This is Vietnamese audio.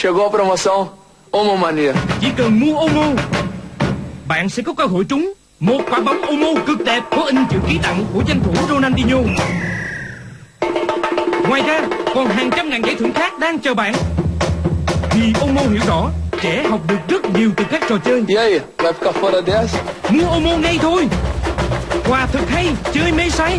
Chegou a promoção? Omo Mania. Chỉ cần mua Omo Bạn sẽ có cơ hội trúng Một quả bóng Omo cực đẹp Có in chữ ký tặng của danh thủ Ronaldinho. Ngoài ra còn hàng trăm ngàn giải thưởng khác đang chờ bạn. Vì Omo hiểu rõ Trẻ học được rất nhiều từ các trò chơi. E aí, vai ficar fora dessa? Mua Omo ngay thôi. Quà thật hay Chơi mê say.